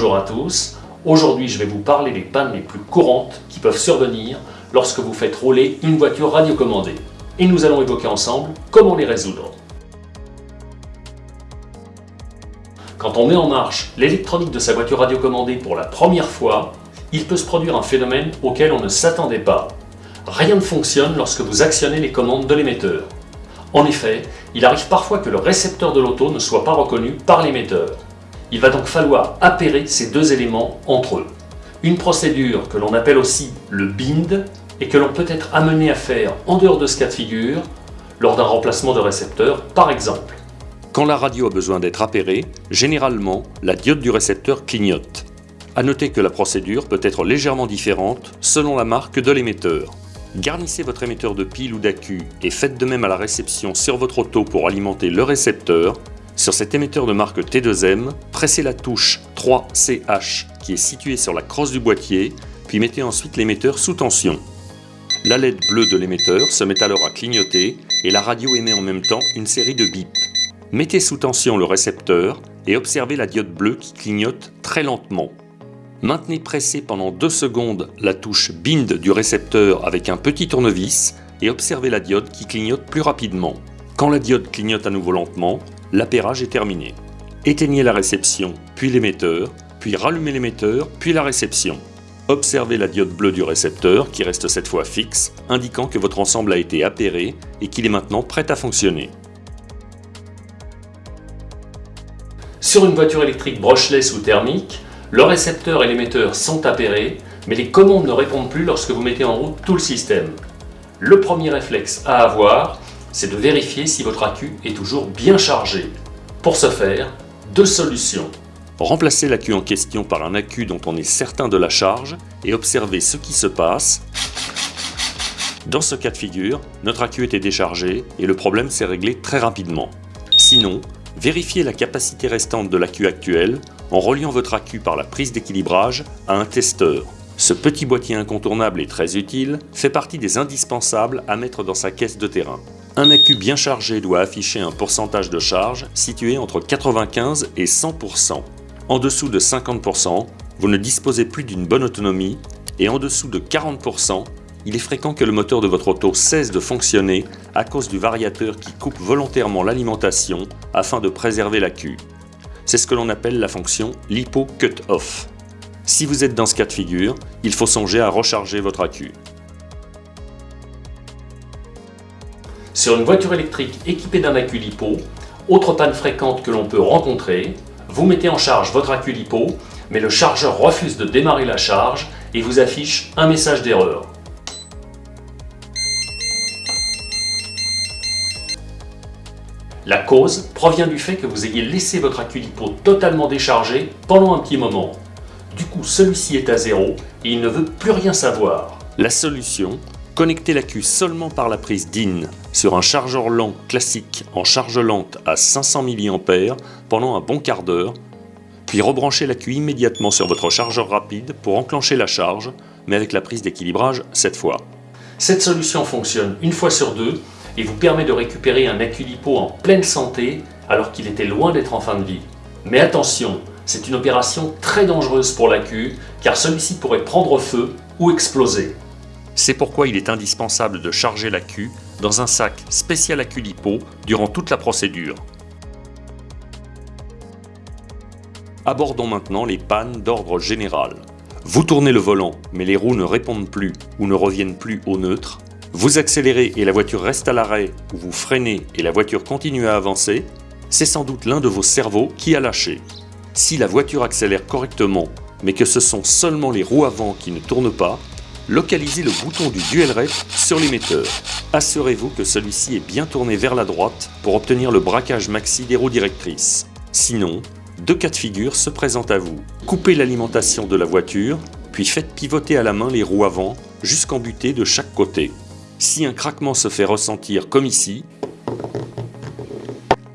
Bonjour à tous, aujourd'hui je vais vous parler des pannes les plus courantes qui peuvent survenir lorsque vous faites rouler une voiture radiocommandée. Et nous allons évoquer ensemble comment les résoudre. Quand on met en marche l'électronique de sa voiture radiocommandée pour la première fois, il peut se produire un phénomène auquel on ne s'attendait pas. Rien ne fonctionne lorsque vous actionnez les commandes de l'émetteur. En effet, il arrive parfois que le récepteur de l'auto ne soit pas reconnu par l'émetteur. Il va donc falloir appairer ces deux éléments entre eux. Une procédure que l'on appelle aussi le bind et que l'on peut être amené à faire en dehors de ce cas de figure lors d'un remplacement de récepteur par exemple. Quand la radio a besoin d'être appairée, généralement, la diode du récepteur clignote. A noter que la procédure peut être légèrement différente selon la marque de l'émetteur. Garnissez votre émetteur de pile ou d'accu et faites de même à la réception sur votre auto pour alimenter le récepteur. Sur cet émetteur de marque T2M, pressez la touche 3CH qui est située sur la crosse du boîtier, puis mettez ensuite l'émetteur sous tension. La LED bleue de l'émetteur se met alors à clignoter et la radio émet en même temps une série de bips. Mettez sous tension le récepteur et observez la diode bleue qui clignote très lentement. Maintenez pressé pendant 2 secondes la touche Bind du récepteur avec un petit tournevis et observez la diode qui clignote plus rapidement. Quand la diode clignote à nouveau lentement, l'appairage est terminé. Éteignez la réception, puis l'émetteur, puis rallumez l'émetteur, puis la réception. Observez la diode bleue du récepteur qui reste cette fois fixe, indiquant que votre ensemble a été appairé et qu'il est maintenant prêt à fonctionner. Sur une voiture électrique brushless ou thermique, le récepteur et l'émetteur sont appairés, mais les commandes ne répondent plus lorsque vous mettez en route tout le système. Le premier réflexe à avoir, c'est de vérifier si votre accu est toujours bien chargé. Pour ce faire, deux solutions. Remplacez l'accu en question par un accu dont on est certain de la charge et observez ce qui se passe. Dans ce cas de figure, notre accu était déchargé et le problème s'est réglé très rapidement. Sinon, vérifiez la capacité restante de l'accu actuel en reliant votre accu par la prise d'équilibrage à un testeur. Ce petit boîtier incontournable et très utile fait partie des indispensables à mettre dans sa caisse de terrain. Un accu bien chargé doit afficher un pourcentage de charge situé entre 95 et 100%. En dessous de 50%, vous ne disposez plus d'une bonne autonomie et en dessous de 40%, il est fréquent que le moteur de votre auto cesse de fonctionner à cause du variateur qui coupe volontairement l'alimentation afin de préserver l'accu. C'est ce que l'on appelle la fonction LiPo Cut-Off. Si vous êtes dans ce cas de figure, il faut songer à recharger votre accu. Sur une voiture électrique équipée d'un accu LiPo, autre panne fréquente que l'on peut rencontrer, vous mettez en charge votre accu LiPo, mais le chargeur refuse de démarrer la charge et vous affiche un message d'erreur. La cause provient du fait que vous ayez laissé votre accu LiPo totalement déchargé pendant un petit moment. Du coup, celui-ci est à zéro et il ne veut plus rien savoir. La solution Connectez l'accu seulement par la prise DIN sur un chargeur lent classique en charge lente à 500 mA pendant un bon quart d'heure, puis rebranchez l'accu immédiatement sur votre chargeur rapide pour enclencher la charge, mais avec la prise d'équilibrage cette fois. Cette solution fonctionne une fois sur deux et vous permet de récupérer un lipo en pleine santé alors qu'il était loin d'être en fin de vie. Mais attention, c'est une opération très dangereuse pour l'accu car celui-ci pourrait prendre feu ou exploser. C'est pourquoi il est indispensable de charger l'accu dans un sac spécial lipo durant toute la procédure. Abordons maintenant les pannes d'ordre général. Vous tournez le volant, mais les roues ne répondent plus ou ne reviennent plus au neutre, vous accélérez et la voiture reste à l'arrêt, ou vous freinez et la voiture continue à avancer, c'est sans doute l'un de vos cerveaux qui a lâché. Si la voiture accélère correctement, mais que ce sont seulement les roues avant qui ne tournent pas, localisez le bouton du dual rep sur l'émetteur. Assurez-vous que celui-ci est bien tourné vers la droite pour obtenir le braquage maxi des roues directrices. Sinon, deux cas de figure se présentent à vous. Coupez l'alimentation de la voiture, puis faites pivoter à la main les roues avant jusqu'en butée de chaque côté. Si un craquement se fait ressentir comme ici,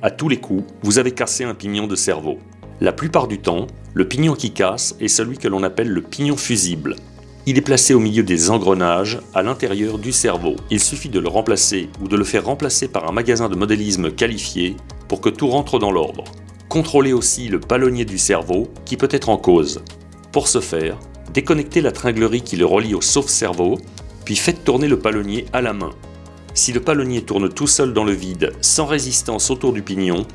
à tous les coups, vous avez cassé un pignon de cerveau. La plupart du temps, le pignon qui casse est celui que l'on appelle le pignon fusible. Il est placé au milieu des engrenages, à l'intérieur du cerveau. Il suffit de le remplacer ou de le faire remplacer par un magasin de modélisme qualifié pour que tout rentre dans l'ordre. Contrôlez aussi le palonnier du cerveau qui peut être en cause. Pour ce faire, déconnectez la tringlerie qui le relie au sauve-cerveau, puis faites tourner le palonnier à la main. Si le palonnier tourne tout seul dans le vide, sans résistance autour du pignon,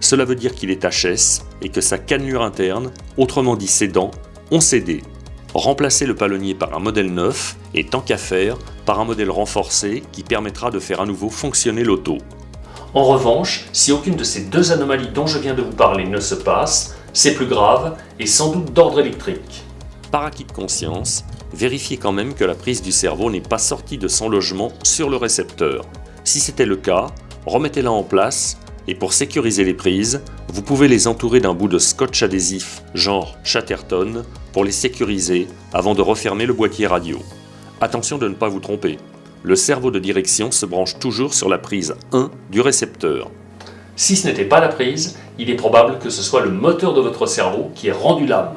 cela veut dire qu'il est HS et que sa cannelure interne, autrement dit ses dents, ont cédé. Remplacez le palonnier par un modèle neuf et tant qu'à faire, par un modèle renforcé qui permettra de faire à nouveau fonctionner l'auto. En revanche, si aucune de ces deux anomalies dont je viens de vous parler ne se passe, c'est plus grave et sans doute d'ordre électrique. Par acquis de conscience, vérifiez quand même que la prise du cerveau n'est pas sortie de son logement sur le récepteur. Si c'était le cas, remettez-la en place et pour sécuriser les prises, vous pouvez les entourer d'un bout de scotch adhésif genre Chatterton pour les sécuriser avant de refermer le boîtier radio. Attention de ne pas vous tromper, le cerveau de direction se branche toujours sur la prise 1 du récepteur. Si ce n'était pas la prise, il est probable que ce soit le moteur de votre cerveau qui ait rendu l'âme.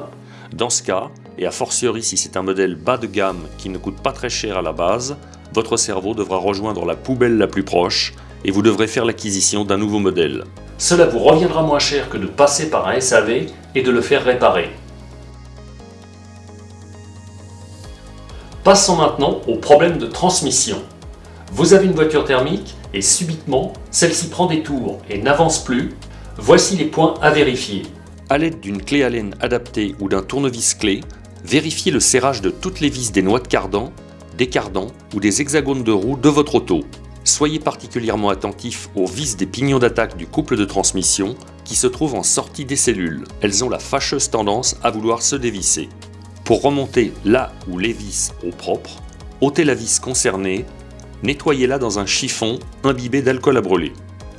Dans ce cas, et a fortiori si c'est un modèle bas de gamme qui ne coûte pas très cher à la base, votre cerveau devra rejoindre la poubelle la plus proche et vous devrez faire l'acquisition d'un nouveau modèle. Cela vous reviendra moins cher que de passer par un SAV et de le faire réparer. Passons maintenant au problème de transmission. Vous avez une voiture thermique et subitement, celle-ci prend des tours et n'avance plus. Voici les points à vérifier. A l'aide d'une clé Allen adaptée ou d'un tournevis clé, vérifiez le serrage de toutes les vis des noix de cardan, des cardans ou des hexagones de roue de votre auto. Soyez particulièrement attentif aux vis des pignons d'attaque du couple de transmission qui se trouvent en sortie des cellules. Elles ont la fâcheuse tendance à vouloir se dévisser. Pour remonter là ou les vis au propre, ôtez la vis concernée, nettoyez-la dans un chiffon imbibé d'alcool à brûler.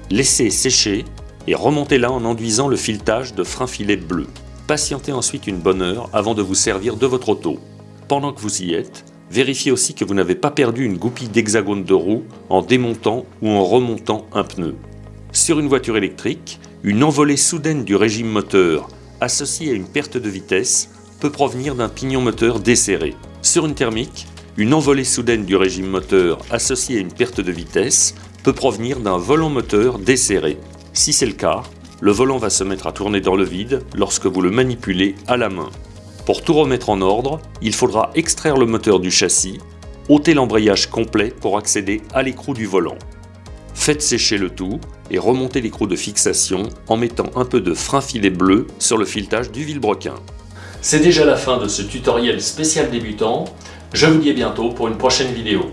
Laissez sécher et remontez-la en enduisant le filetage de frein filet bleu. Patientez ensuite une bonne heure avant de vous servir de votre auto. Pendant que vous y êtes, Vérifiez aussi que vous n'avez pas perdu une goupille d'hexagone de roue en démontant ou en remontant un pneu. Sur une voiture électrique, une envolée soudaine du régime moteur associée à une perte de vitesse peut provenir d'un pignon moteur desserré. Sur une thermique, une envolée soudaine du régime moteur associée à une perte de vitesse peut provenir d'un volant moteur desserré. Si c'est le cas, le volant va se mettre à tourner dans le vide lorsque vous le manipulez à la main. Pour tout remettre en ordre, il faudra extraire le moteur du châssis, ôter l'embrayage complet pour accéder à l'écrou du volant. Faites sécher le tout et remontez l'écrou de fixation en mettant un peu de frein filet bleu sur le filetage du vilebrequin. C'est déjà la fin de ce tutoriel spécial débutant. Je vous dis à bientôt pour une prochaine vidéo.